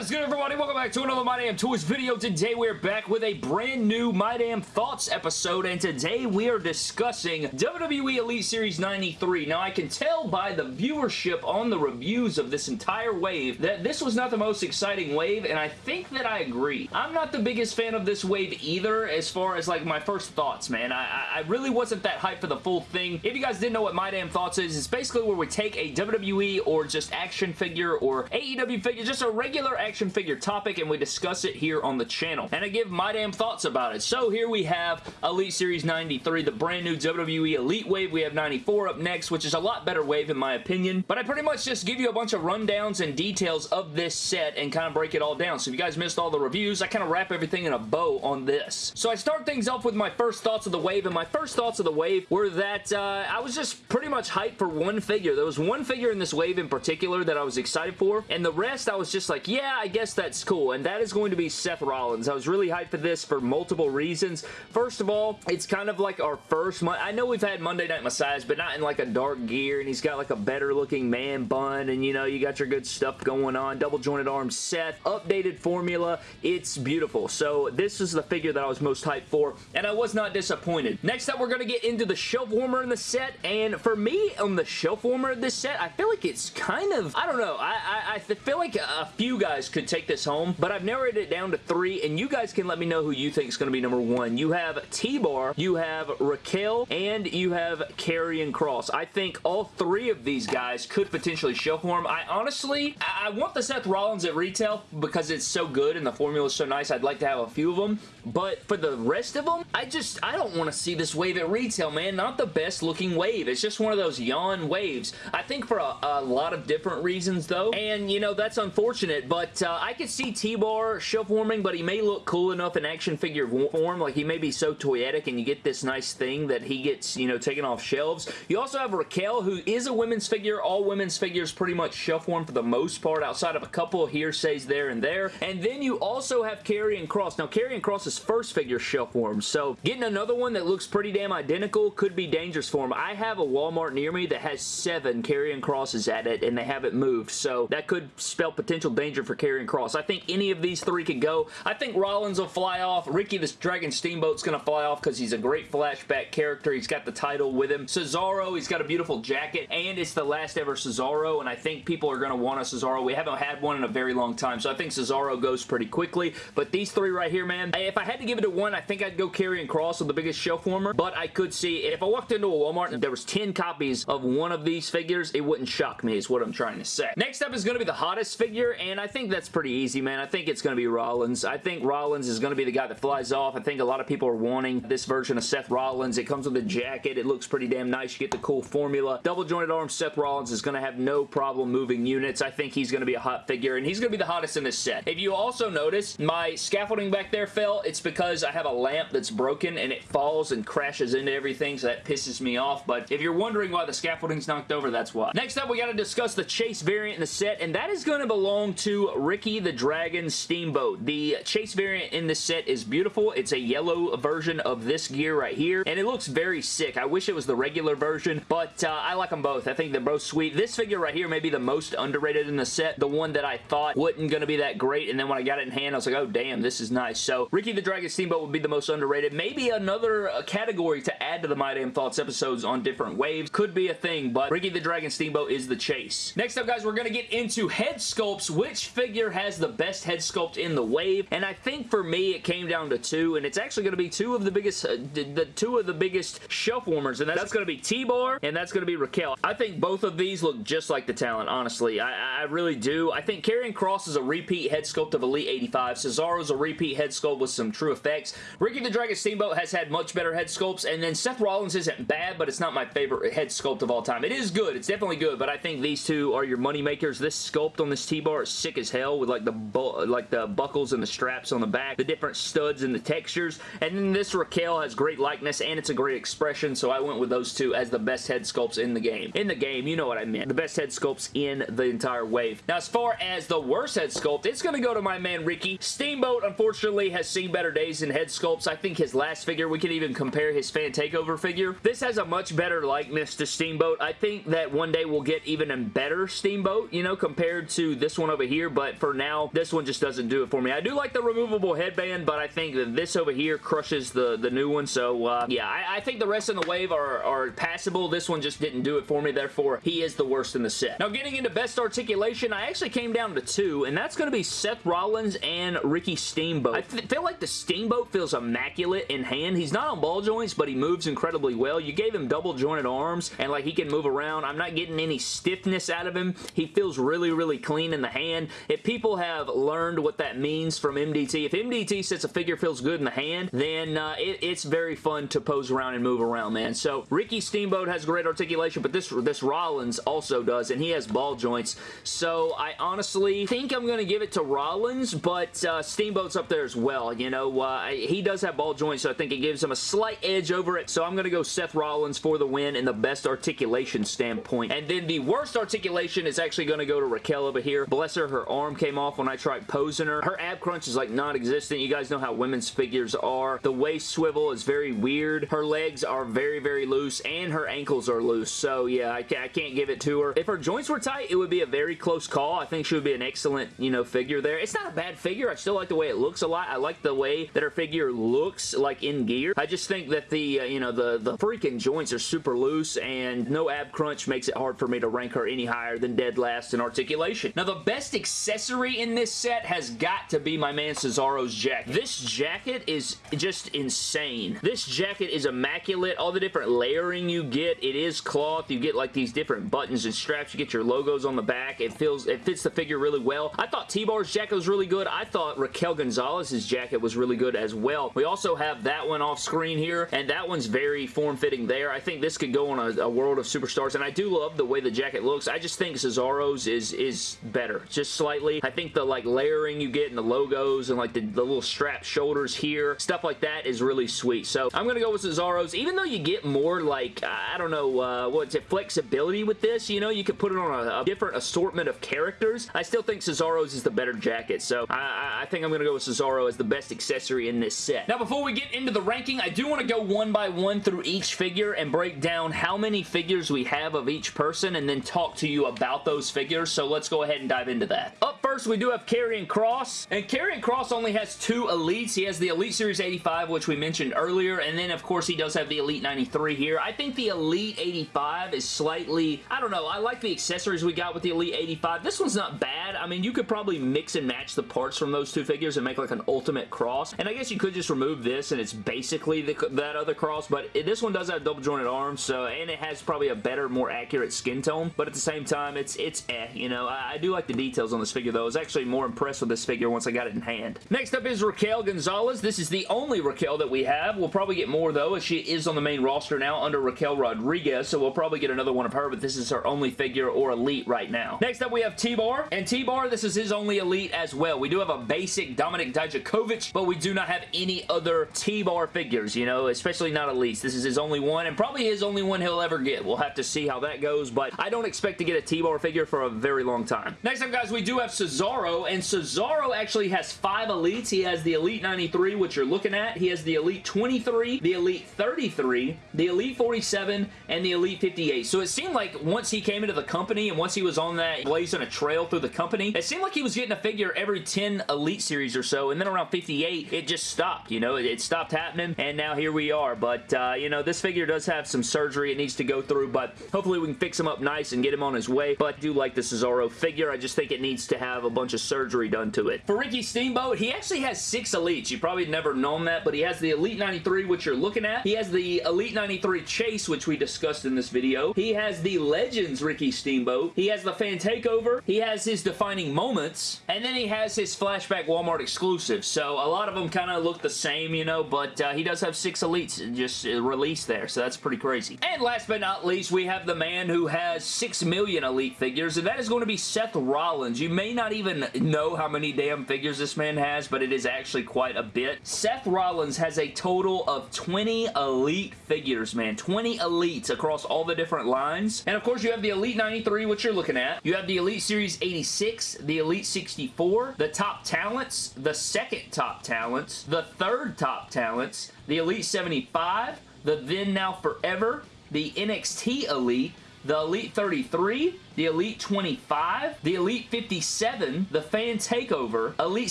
What is good, everybody? Welcome back to another My Damn Toys video. Today, we're back with a brand new My Damn Thoughts episode, and today we are discussing WWE Elite Series 93. Now, I can tell by the viewership on the reviews of this entire wave that this was not the most exciting wave, and I think that I agree. I'm not the biggest fan of this wave either, as far as, like, my first thoughts, man. I, I really wasn't that hyped for the full thing. If you guys didn't know what My Damn Thoughts is, it's basically where we take a WWE or just action figure or AEW figure, just a regular action figure topic and we discuss it here on the channel. And I give my damn thoughts about it. So here we have Elite Series 93, the brand new WWE Elite Wave. We have 94 up next, which is a lot better wave in my opinion. But I pretty much just give you a bunch of rundowns and details of this set and kind of break it all down. So if you guys missed all the reviews, I kind of wrap everything in a bow on this. So I start things off with my first thoughts of the wave, and my first thoughts of the wave were that uh, I was just pretty much hyped for one figure. There was one figure in this wave in particular that I was excited for, and the rest I was just like, yeah, I guess that's cool, and that is going to be Seth Rollins. I was really hyped for this for multiple reasons. First of all, it's kind of like our first month. I know we've had Monday Night Messiahs, but not in like a dark gear, and he's got like a better looking man bun, and you know, you got your good stuff going on. Double jointed arms Seth, updated formula. It's beautiful. So this is the figure that I was most hyped for, and I was not disappointed. Next up, we're going to get into the shelf warmer in the set, and for me, on the shelf warmer of this set, I feel like it's kind of, I don't know, I, I, I feel like a few guys could take this home, but I've narrowed it down to three, and you guys can let me know who you think is going to be number one. You have T-Bar, you have Raquel, and you have Karrion Kross. I think all three of these guys could potentially shelf warm. I honestly, I, I want the Seth Rollins at retail because it's so good and the formula is so nice. I'd like to have a few of them, but for the rest of them, I just, I don't want to see this wave at retail, man. Not the best looking wave. It's just one of those yawn waves. I think for a, a lot of different reasons, though, and, you know, that's unfortunate, but uh, I could see T-Bar shelf warming, but he may look cool enough in action figure form. Like, he may be so toyetic, and you get this nice thing that he gets, you know, taken off shelves. You also have Raquel, who is a women's figure. All women's figures pretty much shelf warm for the most part, outside of a couple of hearsays there and there. And then you also have Karrion Kross. Now, Karrion First figure shelf warm, so getting another one that looks pretty damn identical could be dangerous for him. I have a Walmart near me that has seven Karrion Krosses at it, and they haven't moved, so that could spell potential danger for Karrion Kross. I think any of these three could go. I think Rollins will fly off. Ricky the Dragon Steamboat's going to fly off because he's a great flashback character. He's got the title with him. Cesaro, he's got a beautiful jacket, and it's the last ever Cesaro, and I think people are going to want a Cesaro. We haven't had one in a very long time, so I think Cesaro goes pretty quickly, but these three right here, man, if had to give it a one, I think I'd go Karrion Kross with the biggest shelf warmer, but I could see, if I walked into a Walmart and there was 10 copies of one of these figures, it wouldn't shock me is what I'm trying to say. Next up is going to be the hottest figure, and I think that's pretty easy, man. I think it's going to be Rollins. I think Rollins is going to be the guy that flies off. I think a lot of people are wanting this version of Seth Rollins. It comes with a jacket. It looks pretty damn nice. You get the cool formula. Double jointed arms Seth Rollins is going to have no problem moving units. I think he's going to be a hot figure, and he's going to be the hottest in this set. If you also notice, my scaffolding back there fell. It's because I have a lamp that's broken, and it falls and crashes into everything, so that pisses me off. But if you're wondering why the scaffolding's knocked over, that's why. Next up, we got to discuss the Chase variant in the set, and that is going to belong to Ricky the Dragon Steamboat. The Chase variant in this set is beautiful. It's a yellow version of this gear right here, and it looks very sick. I wish it was the regular version, but uh, I like them both. I think they're both sweet. This figure right here may be the most underrated in the set, the one that I thought wasn't going to be that great, and then when I got it in hand, I was like, oh, damn, this is nice. So, Ricky the Dragon Steamboat would be the most underrated. Maybe another uh, category to add to the My Damn Thoughts episodes on different waves could be a thing, but Ricky the Dragon Steamboat is the chase. Next up, guys, we're going to get into head sculpts. Which figure has the best head sculpt in the wave? And I think for me, it came down to two, and it's actually going to be two of the biggest, uh, the two of the biggest shelf warmers, and that's, that's going to be T-Bar, and that's going to be Raquel. I think both of these look just like the talent, honestly. I, I really do. I think Karrion Kross is a repeat head sculpt of Elite 85. Cesaro's a repeat head sculpt with some true effects. Ricky the Dragon Steamboat has had much better head sculpts, and then Seth Rollins isn't bad, but it's not my favorite head sculpt of all time. It is good. It's definitely good, but I think these two are your money makers. This sculpt on this T-bar is sick as hell with like the like the buckles and the straps on the back, the different studs and the textures, and then this Raquel has great likeness, and it's a great expression, so I went with those two as the best head sculpts in the game. In the game, you know what I meant. The best head sculpts in the entire wave. Now, as far as the worst head sculpt, it's going to go to my man Ricky. Steamboat, unfortunately, has seen better days in head sculpts. I think his last figure, we can even compare his fan takeover figure. This has a much better likeness to Steamboat. I think that one day we'll get even a better Steamboat, you know, compared to this one over here, but but for now, this one just doesn't do it for me. I do like the removable headband, but I think that this over here crushes the, the new one, so uh, yeah, I, I, think the rest in the wave are, are passable. This one just didn't do it for me, therefore, he is the worst in the set. Now, getting into best articulation, I actually came down to two, and that's going to be Seth Rollins and Ricky Steamboat. I feel like the Steamboat feels immaculate in hand. He's not on ball joints, but he moves incredibly well. You gave him double jointed arms, and like he can move around. I'm not getting any stiffness out of him. He feels really, really clean in the hand. If people have learned what that means from MDT, if MDT says a figure feels good in the hand, then uh, it, it's very fun to pose around and move around, man. So Ricky Steamboat has great articulation, but this, this Rollins also does, and he has ball joints. So I honestly think I'm going to give it to Rollins, but uh, Steamboat's up there as well. You know, uh, he does have ball joints, so I think it gives him a slight edge over it. So I'm going to go Seth Rollins for the win in the best articulation standpoint. And then the worst articulation is actually going to go to Raquel over here. Bless her, her arm came off when I tried posing her. Her ab crunch is like non-existent. You guys know how women's figures are. The waist swivel is very weird. Her legs are very, very loose, and her ankles are loose. So yeah, I, I can't give it to her. If her joints were tight, it would be a very close call. I think she would be an excellent, you know, figure there. It's not a bad figure. I still like the way it looks a lot. I like the way that her figure looks like in gear. I just think that the, uh, you know, the, the freaking joints are super loose and no ab crunch makes it hard for me to rank her any higher than dead last in articulation. Now, the best accessory in this set has got to be my man Cesaro's jacket. This jacket is just insane. This jacket is immaculate. All the different layering you get, it is cloth. You get like these different buttons and straps. You get your logos on the back. It feels, it fits the figure really well. I thought T-Bar's jacket was really good. I thought Raquel Gonzalez's jacket was really good as well. We also have that one off screen here, and that one's very form-fitting there. I think this could go on a, a, World of Superstars, and I do love the way the jacket looks. I just think Cesaro's is, is better, just slightly. I think the like layering you get and the logos and like the, the little strap shoulders here, stuff like that is really sweet. So I'm going to go with Cesaro's, even though you get more like, I don't know, uh, what's it, flexibility with this, you know, you could put it on a, a different assortment of characters. I still think Cesaro's is the better jacket, so I, I think I'm going to go with Cesaro as the best accessory in this set. Now, before we get into the ranking, I do want to go one by one through each figure and break down how many figures we have of each person and then talk to you about those figures, so let's go ahead and dive into that. Up first, we do have Karrion Kross. and Karrion Kross only has two Elites. He has the Elite Series 85, which we mentioned earlier, and then, of course, he does have the Elite 93 here. I think the Elite 85 is slightly, I don't know, I like the accessories we got with the Elite 85. This one's not bad. I mean, you could probably mix and match the parts from those two figures and make like an ultimate cross, and I guess you could just remove this and it's basically the, that other cross, but it, this one does have double jointed arms, so, and it has probably a better, more accurate skin tone, but at the same time, it's, it's eh, you know, I, I do like the details on this figure though. I was actually more impressed with this figure once I got it in hand. Next up is Raquel Gonzalez. This is the only Raquel that we have. We'll probably get more though, as she is on the main roster now under Raquel Rodriguez, so we'll probably get another one of her, but this is her only figure or elite right now. Next up, we have T-Bar, and T-Bar, this is his only elite as well. We do have a basic Dominik Dijakovic, but we do not have any other T-Bar figures, you know, especially not elites. This is his only one, and probably his only one he'll ever get. We'll have to see how that goes, but I don't expect to get a T-Bar figure for a very long time. Next up, guys, we do have Cesaro, and Cesaro actually has five elites. He has the Elite 93, which you're looking at. He has the Elite 23, the Elite 33, the Elite 47, and the Elite 58. So it seemed like once he came into the company and once he was on that blazing a trail through the company, it seemed like he was getting a figure every 10 Elite series or so, and then around 58, it just stopped, you know? It, it stopped happening, and now here we are. But, uh, you know, this figure does have some surgery it needs to go through, but hopefully we can fix him up nice and get him on his way. But I do like the Cesaro figure. I just think it needs to have a bunch of surgery done to it. For Ricky Steamboat, he actually has six Elites. You probably never known that, but he has the Elite 93, which you're looking at. He has the Elite 93 Chase, which we discussed in this video. He has the Legends Ricky Steamboat. He has the Fan Takeover. He has his Defining Moments. And then he has his Flashback Walmart exclusive. So a lot of them kind of look the same, you know, but uh, he does have six Elites just uh, released there, so that's pretty crazy. And last but not least, we have the man who has six million Elite figures, and that is going to be Seth Rollins. You may not even know how many damn figures this man has, but it is actually quite a bit. Seth Rollins has a total of 20 Elite figures, man. 20 Elites across all the different lines. And of course, you have the Elite 93, which you're looking at. You have the Elite Series 86, the Elite 64, the Top Talents, the second Top Talents, the third Top Talents, the Elite 75, the Then Now Forever, the NXT Elite, the Elite 33, the Elite 25, the Elite 57, the Fan Takeover, Elite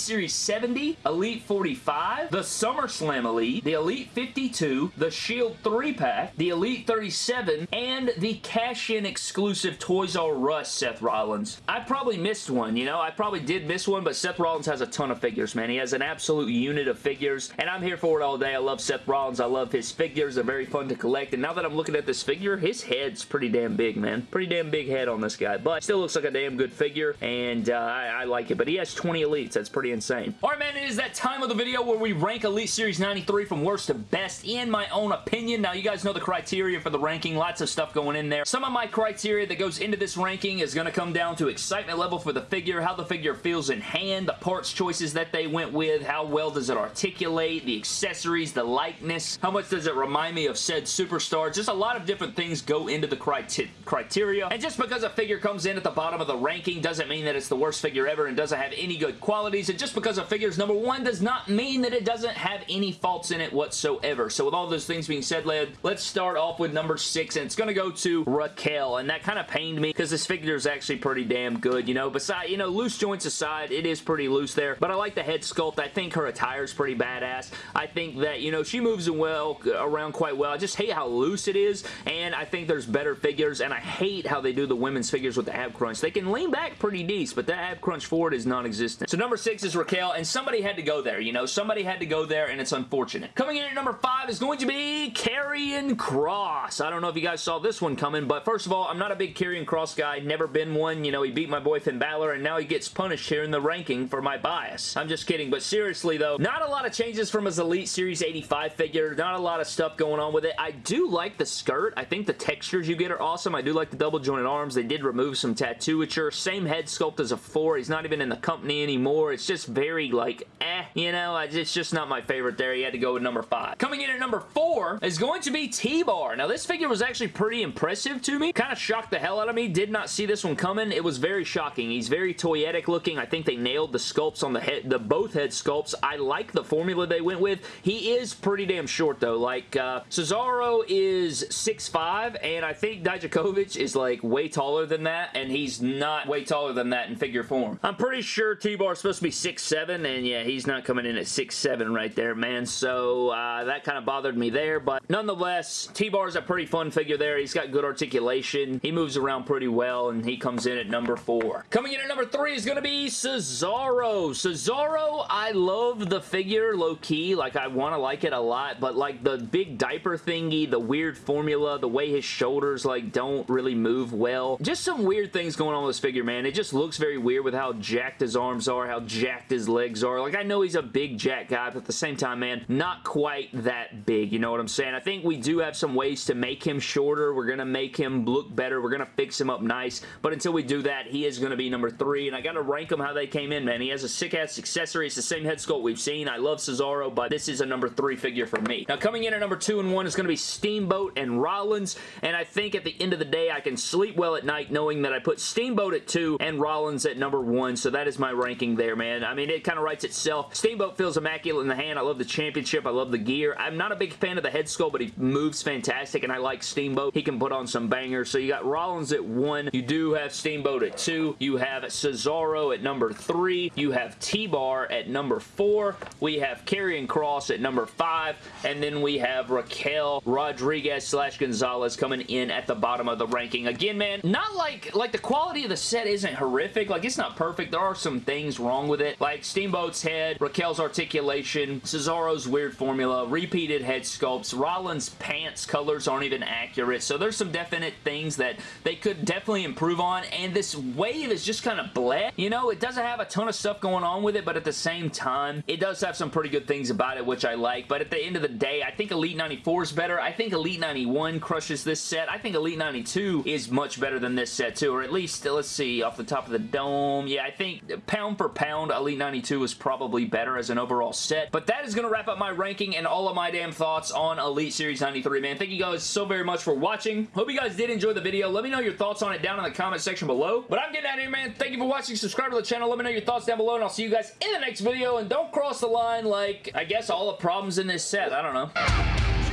Series 70, Elite 45, the SummerSlam Elite, the Elite 52, the Shield 3-pack, the Elite 37, and the cash-in exclusive Toys R Us Seth Rollins. I probably missed one, you know? I probably did miss one, but Seth Rollins has a ton of figures, man. He has an absolute unit of figures, and I'm here for it all day. I love Seth Rollins. I love his figures. They're very fun to collect, and now that I'm looking at this figure, his head's pretty damn big, man. Pretty damn big head on this guy, but still looks like a damn good figure, and uh, I, I like it, but he has 20 elites. That's pretty insane. All right, man, it is that time of the video where we rank Elite Series 93 from worst to best in my own opinion. Now, you guys know the criteria for the ranking. Lots of stuff going in there. Some of my criteria that goes into this ranking is going to come down to excitement level for the figure, how the figure feels in hand, the parts choices that they went with, how well does it articulate, the accessories, the likeness, how much does it remind me of said superstar. Just a lot of different things go into the criteria. And just because a figure comes in at the bottom of the ranking doesn't mean that it's the worst figure ever and doesn't have any good qualities. And just because a figure is number one does not mean that it doesn't have any faults in it whatsoever. So with all those things being said, lad, let's start off with number six. And it's going to go to Raquel. And that kind of pained me because this figure is actually pretty damn good, you know. Besides, you know, loose joints aside, it is pretty loose there. But I like the head sculpt. I think her attire is pretty badass. I think that, you know, she moves well around quite well. I just hate how loose it is. And I think there's better figures. And I hate how they do the women's figures with the ab crunch. They can lean back pretty decent, but that ab crunch forward is non-existent. So number six is Raquel. And somebody had to go there, you know. Somebody had to go there and it's unfortunate. Coming in at number five is going to be Karrion Kross. I don't know if you guys saw this one coming, but first of all, I'm not a big Karrion Kross guy. Never been one. You know, he beat my boy Finn Balor, and now he gets punished here in the ranking for my bias. I'm just kidding, but seriously, though, not a lot of changes from his Elite Series 85 figure. Not a lot of stuff going on with it. I do like the skirt. I think the textures you get are awesome. I do like the double jointed arms. They did remove some tattooature. Same head sculpt as a 4. He's not even in the company anymore. It's just very, like, eh. You know, it's just not my favorite there. He had to go with number 5. Coming in at number 4 is going to be T-Bar. Now, this figure was actually pretty impressive to me. Kind of shocked the hell out of me. Did not see this one coming. It was very shocking. He's very toyetic looking. I think they nailed the sculpts on the head, the both head sculpts. I like the formula they went with. He is pretty damn short, though. Like, uh, Cesaro is 6'5", and I think Dijakovic is, like, way taller than that, and he's not way taller than that in figure form. I'm pretty sure T-Bar is supposed to be 6'7", and yeah, he's not coming in at 6'7", right there, man. So, uh, that kind of bothered me there, but nonetheless, T-Bar is a pretty fun figure there. He's got good articulation. He moves around pretty well, and he comes in at number four. Coming in at number three is going to be Cesaro. Cesaro, I love the figure low-key. Like, I want to like it a lot, but like the big diaper thingy, the weird formula, the way his shoulders like don't really move well. Just some weird things going on with this figure, man. It just looks very weird with how jacked his arms are, how jacked his legs are. Like, I know he's a big jack guy, but at the same time, man, not quite that big. You know what I'm saying? I think we do have some ways to make him shorter. We're going to make him look better. We're going to fix him up nice, but until we do that, he is going to be number three, and I got to rank him how they came in, man. He has a sick-ass accessory. It's the same head sculpt we've seen. I love Cesaro, but this is a number three figure for me. Now, coming in at number two and one is going to be Steamboat and Rollins, and I think at the end of the day, I can sleep well at night knowing that I put Steamboat at two and Rollins at number one, so that is my ranking there, man. I mean, it kind of writes itself. Steamboat feels immaculate in the hand. I love the championship. I love the gear. I'm not a big fan of the head sculpt, but he moves fantastic, and I like Steamboat. He can put on some bangers, so you got Rollins at one. You do have Steamboat at two. You have Cesaro at number three. You have T-Bar at number four. We have Karrion Kross at number five, and then we have Raquel Rodriguez slash Gonzalez coming in at the bottom of the ranking. Again, man, not like, like the quality of the set isn't horrific. Like, it's not perfect. There are some things wrong with it, like Steamboat's head, Raquel's articulation, Cesaro's weird formula, repeated head sculpts, Rollins' pants colors aren't even accurate, so there's some definite things that they could definitely improve on, and this wave is just kind of bleh. You know, it doesn't have a ton of stuff going on with it, but at the same time, it does have some pretty good things about it, which I like, but at the end of the day, I think Elite 94 is better. I think Elite 91 crushes this set. I think Elite 92 is much better than this set, too, or at least, uh, let's see, off the top of the dome, yeah, I think pound for pound, Elite 92 is probably better as an overall set, but that is going to wrap up my ranking and all of my damn thoughts on Elite Series 93, man. Thank you guys so very much for watching. Hope you guys did enjoy the video. Let me know your thoughts on it down in the comment section below. But I'm getting out of here, man. Thank you for watching. Subscribe to the channel. Let me know your thoughts down below, and I'll see you guys in the next video. And don't cross the line like, I guess, all the problems in this set. I don't know.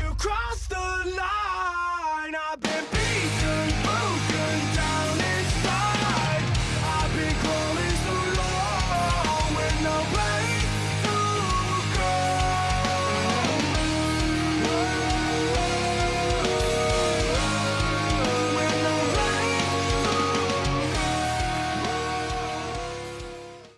You crossed the line. I've been